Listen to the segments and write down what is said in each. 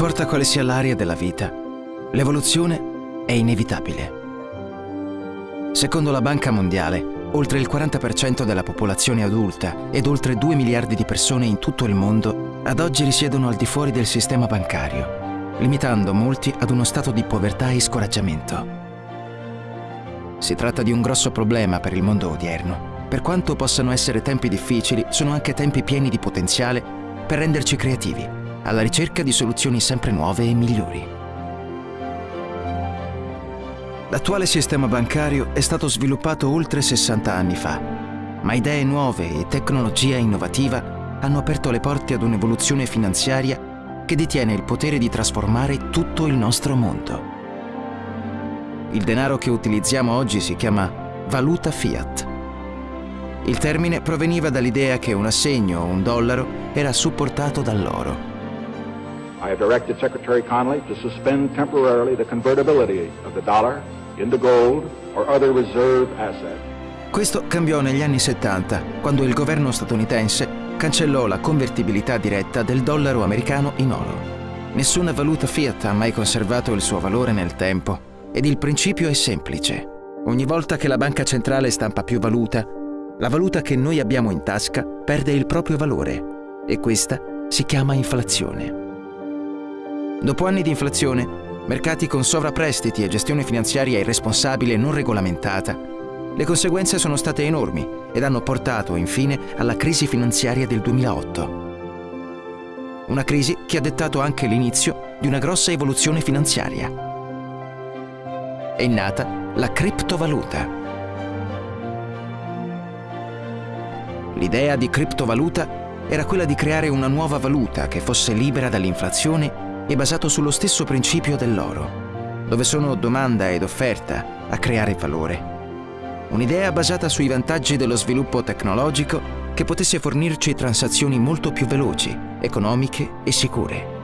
Importa quale sia l'area della vita, l'evoluzione è inevitabile. Secondo la Banca Mondiale, oltre il 40% della popolazione adulta ed oltre 2 miliardi di persone in tutto il mondo ad oggi risiedono al di fuori del sistema bancario, limitando molti ad uno stato di povertà e scoraggiamento. Si tratta di un grosso problema per il mondo odierno. Per quanto possano essere tempi difficili, sono anche tempi pieni di potenziale per renderci creativi, alla ricerca di soluzioni sempre nuove e migliori. L'attuale sistema bancario è stato sviluppato oltre 60 anni fa, ma idee nuove e tecnologia innovativa hanno aperto le porte ad un'evoluzione finanziaria che detiene il potere di trasformare tutto il nostro mondo. Il denaro che utilizziamo oggi si chiama valuta fiat. Il termine proveniva dall'idea che un assegno o un dollaro era supportato dall'oro. I have directed Secretary Connolly to suspend temporarily the convertibility of the dollar into gold or other reserve asset. Questo cambiò negli anni 70, quando il governo statunitense cancellò la convertibilità diretta del dollaro americano in oro. Nessuna valuta fiat ha mai conservato il suo valore nel tempo ed il principio è semplice. Ogni volta che la banca centrale stampa più valuta, la valuta che noi abbiamo in tasca perde il proprio valore e questa si chiama inflazione. Dopo anni di inflazione, mercati con sovrapprestiti e gestione finanziaria irresponsabile e non regolamentata, le conseguenze sono state enormi ed hanno portato infine alla crisi finanziaria del 2008. Una crisi che ha dettato anche l'inizio di una grossa evoluzione finanziaria è nata la criptovaluta. L'idea di criptovaluta era quella di creare una nuova valuta che fosse libera dall'inflazione e basato sullo stesso principio dell'oro, dove sono domanda ed offerta a creare valore. Un'idea basata sui vantaggi dello sviluppo tecnologico che potesse fornirci transazioni molto più veloci, economiche e sicure.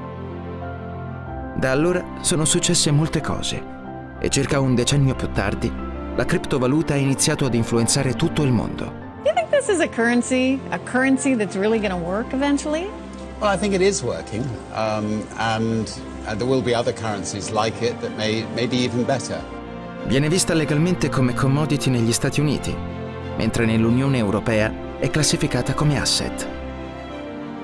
Da allora sono successe molte cose e circa un decennio più tardi la criptovaluta ha iniziato ad influenzare tutto il mondo. Do you think this is a currency, a currency that's really going to work eventually? Well, I think it is working, um, and uh, there will be other currencies like it that may, may be even better. Viene vista legalmente come commodity negli Stati Uniti, mentre nell'Unione Europea è classificata come asset.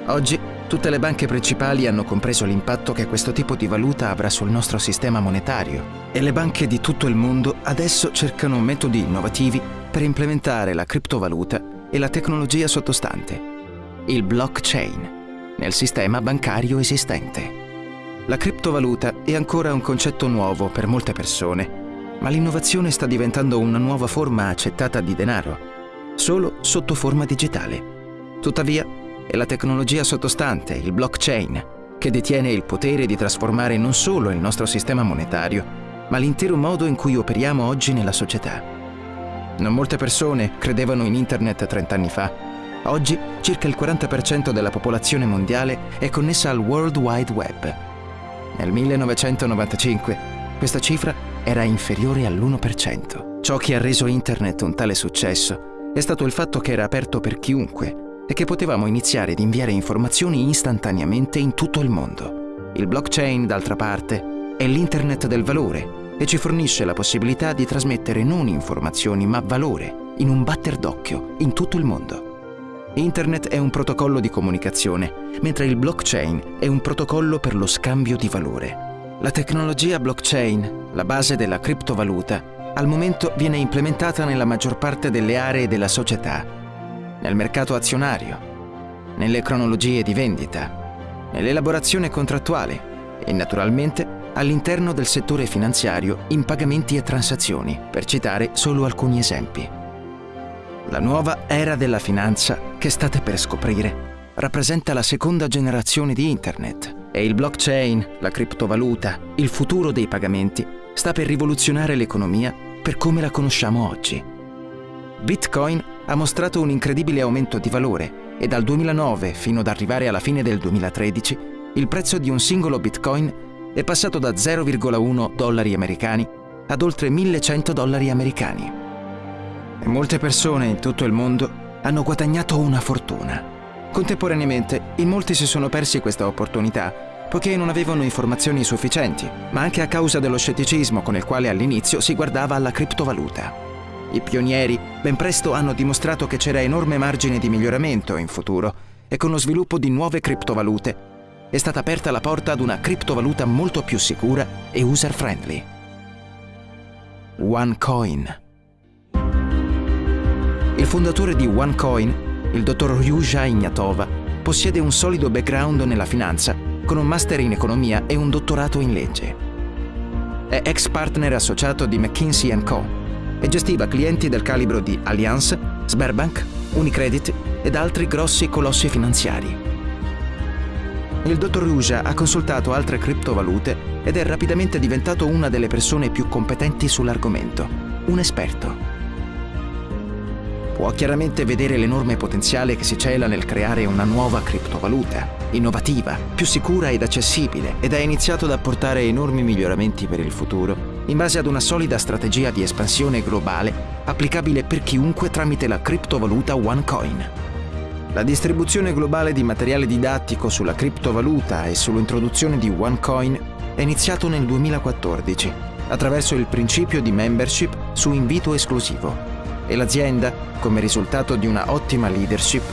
Oggi Tutte le banche principali hanno compreso l'impatto che questo tipo di valuta avrà sul nostro sistema monetario e le banche di tutto il mondo adesso cercano metodi innovativi per implementare la criptovaluta e la tecnologia sottostante, il blockchain, nel sistema bancario esistente. La criptovaluta è ancora un concetto nuovo per molte persone, ma l'innovazione sta diventando una nuova forma accettata di denaro, solo sotto forma digitale. Tuttavia, è la tecnologia sottostante, il blockchain, che detiene il potere di trasformare non solo il nostro sistema monetario, ma l'intero modo in cui operiamo oggi nella società. Non molte persone credevano in Internet 30 anni fa. Oggi circa il 40% della popolazione mondiale è connessa al World Wide Web. Nel 1995 questa cifra era inferiore all'1%. Ciò che ha reso Internet un tale successo è stato il fatto che era aperto per chiunque è che potevamo iniziare ad inviare informazioni istantaneamente in tutto il mondo. Il blockchain, d'altra parte, è l'internet del valore e ci fornisce la possibilità di trasmettere non informazioni ma valore in un batter d'occhio in tutto il mondo. Internet è un protocollo di comunicazione, mentre il blockchain è un protocollo per lo scambio di valore. La tecnologia blockchain, la base della criptovaluta, al momento viene implementata nella maggior parte delle aree della società nel mercato azionario, nelle cronologie di vendita, nell'elaborazione contrattuale e naturalmente all'interno del settore finanziario in pagamenti e transazioni, per citare solo alcuni esempi. La nuova era della finanza che state per scoprire rappresenta la seconda generazione di Internet e il blockchain, la criptovaluta, il futuro dei pagamenti sta per rivoluzionare l'economia per come la conosciamo oggi. Bitcoin ha mostrato un incredibile aumento di valore e dal 2009 fino ad arrivare alla fine del 2013 il prezzo di un singolo bitcoin è passato da 0,1 dollari americani ad oltre 1100 dollari americani. Molte persone in tutto il mondo hanno guadagnato una fortuna. Contemporaneamente, in molti si sono persi questa opportunità poiché non avevano informazioni sufficienti, ma anche a causa dello scetticismo con il quale all'inizio si guardava alla criptovaluta. I pionieri ben presto hanno dimostrato che c'era enorme margine di miglioramento in futuro e con lo sviluppo di nuove criptovalute è stata aperta la porta ad una criptovaluta molto più sicura e user-friendly. OneCoin. Il fondatore di OneCoin, il dottor Ryuja Ignatova, possiede un solido background nella finanza con un master in economia e un dottorato in legge. È ex partner associato di McKinsey Co e gestiva clienti del calibro di Allianz, Sberbank, Unicredit ed altri grossi colossi finanziari. Il dottor Ruja ha consultato altre criptovalute ed è rapidamente diventato una delle persone più competenti sull'argomento, un esperto. Può chiaramente vedere l'enorme potenziale che si cela nel creare una nuova criptovaluta, innovativa, più sicura ed accessibile, ed ha iniziato ad apportare enormi miglioramenti per il futuro in base ad una solida strategia di espansione globale applicabile per chiunque tramite la criptovaluta OneCoin. La distribuzione globale di materiale didattico sulla criptovaluta e sull'introduzione di OneCoin è iniziato nel 2014 attraverso il principio di membership su invito esclusivo e l'azienda, come risultato di una ottima leadership,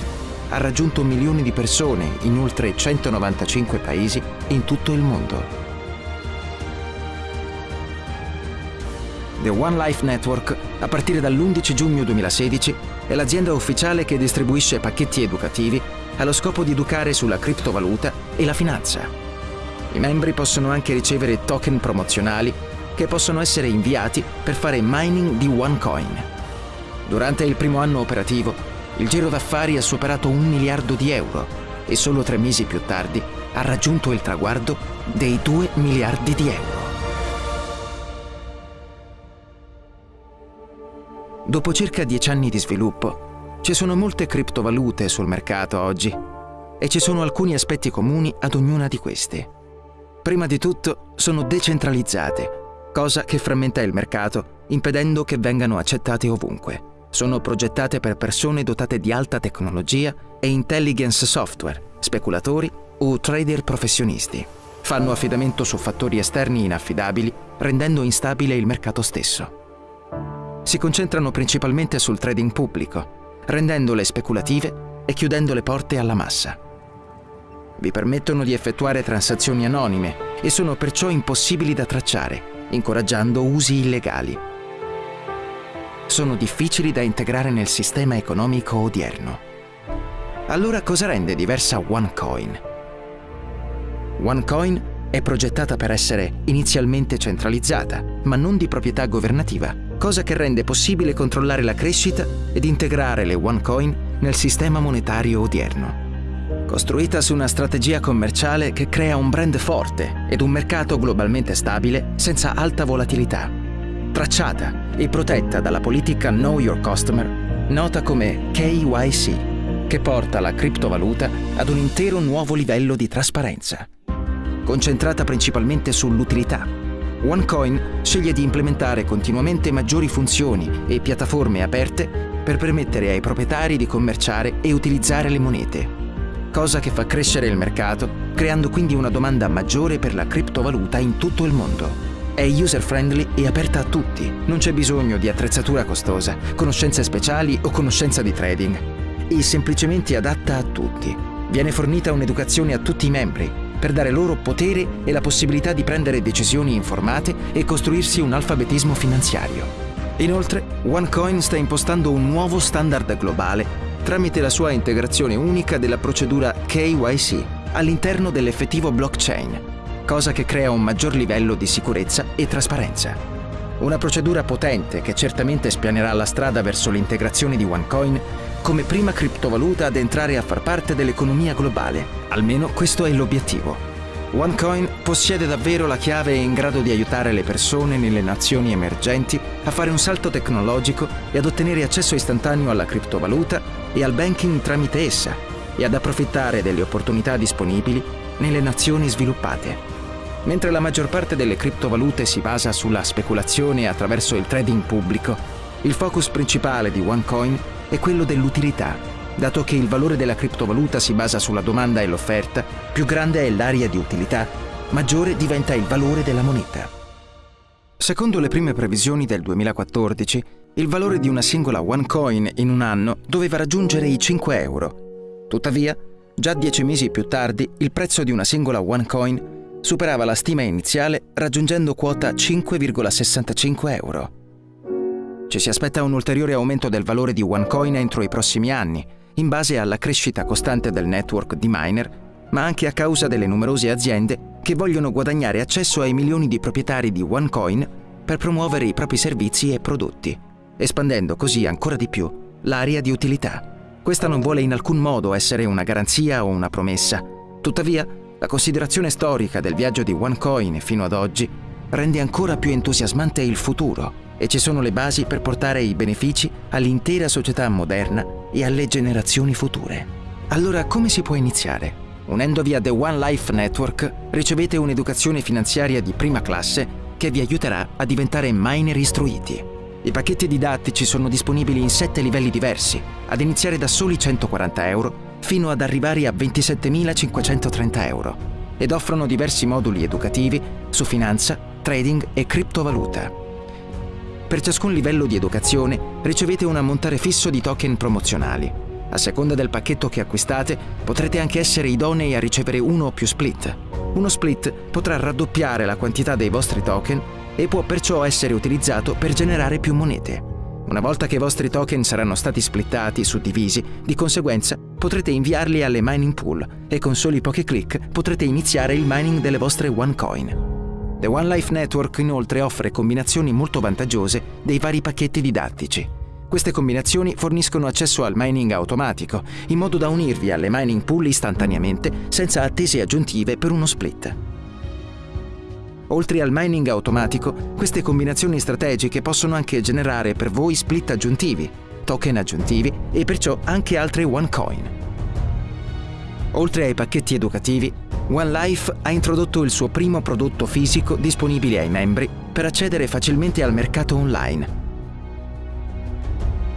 ha raggiunto milioni di persone in oltre 195 paesi in tutto il mondo. The One Life Network, a partire dall'11 giugno 2016, è l'azienda ufficiale che distribuisce pacchetti educativi allo scopo di educare sulla criptovaluta e la finanza. I membri possono anche ricevere token promozionali che possono essere inviati per fare mining di OneCoin. Durante il primo anno operativo, il giro d'affari ha superato un miliardo di euro e solo tre mesi più tardi ha raggiunto il traguardo dei 2 miliardi di euro. Dopo circa dieci anni di sviluppo, ci sono molte criptovalute sul mercato oggi e ci sono alcuni aspetti comuni ad ognuna di queste. Prima di tutto, sono decentralizzate, cosa che frammenta il mercato, impedendo che vengano accettate ovunque. Sono progettate per persone dotate di alta tecnologia e intelligence software, speculatori o trader professionisti. Fanno affidamento su fattori esterni inaffidabili, rendendo instabile il mercato stesso si concentrano principalmente sul trading pubblico, rendendole speculative e chiudendo le porte alla massa. Vi permettono di effettuare transazioni anonime e sono perciò impossibili da tracciare, incoraggiando usi illegali. Sono difficili da integrare nel sistema economico odierno. Allora cosa rende diversa OneCoin? OneCoin è progettata per essere inizialmente centralizzata, ma non di proprietà governativa cosa che rende possibile controllare la crescita ed integrare le OneCoin nel sistema monetario odierno. Costruita su una strategia commerciale che crea un brand forte ed un mercato globalmente stabile senza alta volatilità. Tracciata e protetta dalla politica Know Your Customer, nota come KYC, che porta la criptovaluta ad un intero nuovo livello di trasparenza. Concentrata principalmente sull'utilità OneCoin sceglie di implementare continuamente maggiori funzioni e piattaforme aperte per permettere ai proprietari di commerciare e utilizzare le monete, cosa che fa crescere il mercato, creando quindi una domanda maggiore per la criptovaluta in tutto il mondo. È user-friendly e aperta a tutti, non c'è bisogno di attrezzatura costosa, conoscenze speciali o conoscenza di trading. È semplicemente adatta a tutti. Viene fornita un'educazione a tutti i membri, per dare loro potere e la possibilità di prendere decisioni informate e costruirsi un alfabetismo finanziario. Inoltre, OneCoin sta impostando un nuovo standard globale tramite la sua integrazione unica della procedura KYC all'interno dell'effettivo blockchain, cosa che crea un maggior livello di sicurezza e trasparenza. Una procedura potente che certamente spianerà la strada verso l'integrazione di OneCoin come prima criptovaluta ad entrare a far parte dell'economia globale. Almeno questo è l'obiettivo. OneCoin possiede davvero la chiave in grado di aiutare le persone nelle nazioni emergenti a fare un salto tecnologico e ad ottenere accesso istantaneo alla criptovaluta e al banking tramite essa e ad approfittare delle opportunità disponibili nelle nazioni sviluppate. Mentre la maggior parte delle criptovalute si basa sulla speculazione attraverso il trading pubblico, il focus principale di OneCoin è quello dell'utilità, dato che il valore della criptovaluta si basa sulla domanda e l'offerta, più grande è l'area di utilità, maggiore diventa il valore della moneta. Secondo le prime previsioni del 2014, il valore di una singola OneCoin in un anno doveva raggiungere i 5 euro. Tuttavia, già dieci mesi più tardi, il prezzo di una singola OneCoin superava la stima iniziale raggiungendo quota 5,65 euro. Ci si aspetta un ulteriore aumento del valore di OneCoin entro i prossimi anni, in base alla crescita costante del network di miner, ma anche a causa delle numerose aziende che vogliono guadagnare accesso ai milioni di proprietari di OneCoin per promuovere i propri servizi e prodotti espandendo così ancora di più l'area di utilità. Questa non vuole in alcun modo essere una garanzia o una promessa. Tuttavia, la considerazione storica del viaggio di OneCoin fino ad oggi rende ancora più entusiasmante il futuro e ci sono le basi per portare i benefici all'intera società moderna e alle generazioni future. Allora come si può iniziare? Unendovi a The One Life Network ricevete un'educazione finanziaria di prima classe che vi aiuterà a diventare miner istruiti. I pacchetti didattici sono disponibili in sette livelli diversi, ad iniziare da soli 140 euro fino ad arrivare a 27.530 euro, ed offrono diversi moduli educativi su finanza, trading e criptovaluta. Per ciascun livello di educazione ricevete un ammontare fisso di token promozionali. A seconda del pacchetto che acquistate, potrete anche essere idonei a ricevere uno o più split. Uno split potrà raddoppiare la quantità dei vostri token e può perciò essere utilizzato per generare più monete. Una volta che i vostri token saranno stati splittati, suddivisi, di conseguenza potrete inviarli alle mining pool e con soli pochi clic potrete iniziare il mining delle vostre OneCoin. The One Life Network inoltre offre combinazioni molto vantaggiose dei vari pacchetti didattici. Queste combinazioni forniscono accesso al mining automatico, in modo da unirvi alle mining pool istantaneamente senza attese aggiuntive per uno split. Oltre al mining automatico, queste combinazioni strategiche possono anche generare per voi split aggiuntivi, token aggiuntivi e perciò anche altre OneCoin. Oltre ai pacchetti educativi, OneLife ha introdotto il suo primo prodotto fisico disponibile ai membri per accedere facilmente al mercato online.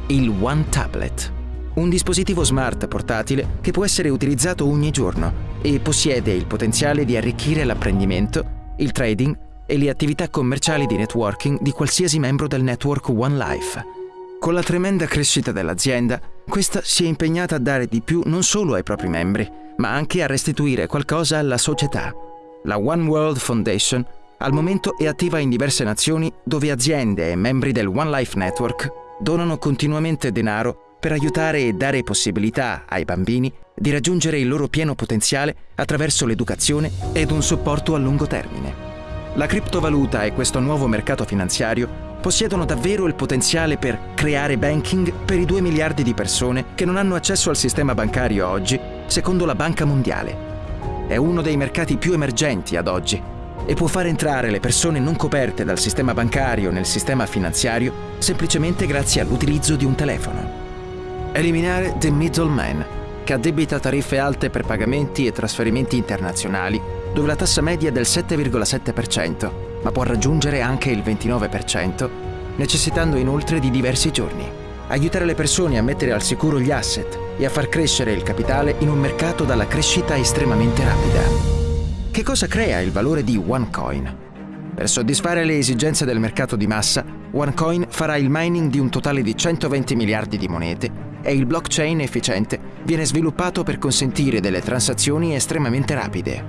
Il One Tablet, un dispositivo smart portatile che può essere utilizzato ogni giorno e possiede il potenziale di arricchire l'apprendimento il trading e le attività commerciali di networking di qualsiasi membro del network One Life. Con la tremenda crescita dell'azienda, questa si è impegnata a dare di più non solo ai propri membri, ma anche a restituire qualcosa alla società. La One World Foundation al momento è attiva in diverse nazioni dove aziende e membri del One Life Network donano continuamente denaro per aiutare e dare possibilità ai bambini di raggiungere il loro pieno potenziale attraverso l'educazione ed un supporto a lungo termine. La criptovaluta e questo nuovo mercato finanziario possiedono davvero il potenziale per creare banking per i 2 miliardi di persone che non hanno accesso al sistema bancario oggi, secondo la Banca Mondiale. È uno dei mercati più emergenti ad oggi e può far entrare le persone non coperte dal sistema bancario nel sistema finanziario semplicemente grazie all'utilizzo di un telefono. Eliminare the middleman, che addebita tariffe alte per pagamenti e trasferimenti internazionali, dove la tassa media è del 7,7%, ma può raggiungere anche il 29%, necessitando inoltre di diversi giorni. Aiutare le persone a mettere al sicuro gli asset e a far crescere il capitale in un mercato dalla crescita estremamente rapida. Che cosa crea il valore di OneCoin? Per soddisfare le esigenze del mercato di massa, OneCoin farà il mining di un totale di 120 miliardi di monete e il blockchain efficiente viene sviluppato per consentire delle transazioni estremamente rapide.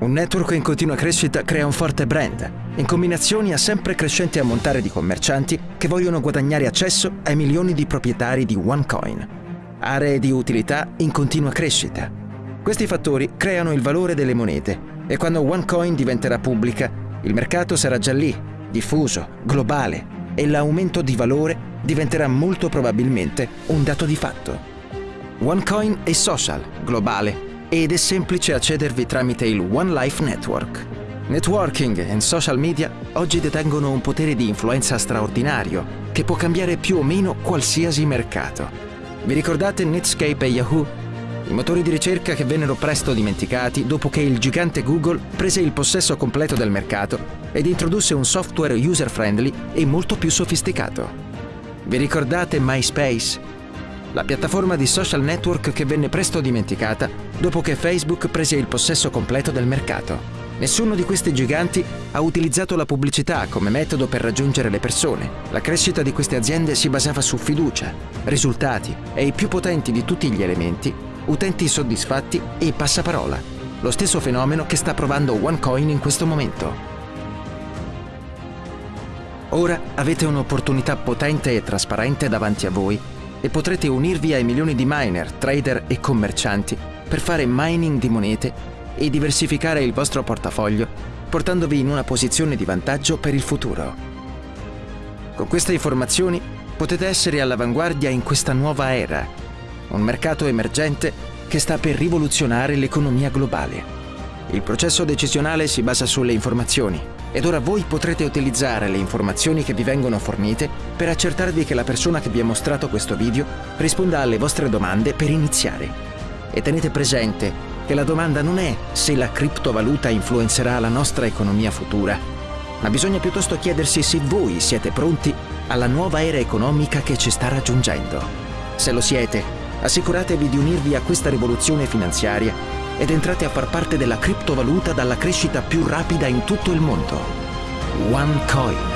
Un network in continua crescita crea un forte brand, in combinazioni a sempre crescente ammontare di commercianti che vogliono guadagnare accesso ai milioni di proprietari di OneCoin. Aree di utilità in continua crescita. Questi fattori creano il valore delle monete e quando OneCoin diventerà pubblica, il mercato sarà già lì, diffuso, globale e l'aumento di valore diventerà molto probabilmente un dato di fatto. OneCoin è social, globale, ed è semplice accedervi tramite il One Life Network. Networking e social media oggi detengono un potere di influenza straordinario che può cambiare più o meno qualsiasi mercato. Vi ricordate Netscape e Yahoo? I motori di ricerca che vennero presto dimenticati dopo che il gigante Google prese il possesso completo del mercato ed introdusse un software user-friendly e molto più sofisticato. Vi ricordate MySpace? la piattaforma di social network che venne presto dimenticata dopo che Facebook prese il possesso completo del mercato. Nessuno di questi giganti ha utilizzato la pubblicità come metodo per raggiungere le persone. La crescita di queste aziende si basava su fiducia, risultati e i più potenti di tutti gli elementi, utenti soddisfatti e passaparola. Lo stesso fenomeno che sta provando OneCoin in questo momento. Ora avete un'opportunità potente e trasparente davanti a voi e potrete unirvi ai milioni di miner, trader e commercianti per fare mining di monete e diversificare il vostro portafoglio, portandovi in una posizione di vantaggio per il futuro. Con queste informazioni potete essere all'avanguardia in questa nuova era, un mercato emergente che sta per rivoluzionare l'economia globale. Il processo decisionale si basa sulle informazioni ed ora voi potrete utilizzare le informazioni che vi vengono fornite per accertarvi che la persona che vi ha mostrato questo video risponda alle vostre domande per iniziare. E tenete presente che la domanda non è se la criptovaluta influenzerà la nostra economia futura, ma bisogna piuttosto chiedersi se voi siete pronti alla nuova era economica che ci sta raggiungendo. Se lo siete, assicuratevi di unirvi a questa rivoluzione finanziaria ed entrate a far parte della criptovaluta dalla crescita più rapida in tutto il mondo. OneCoin.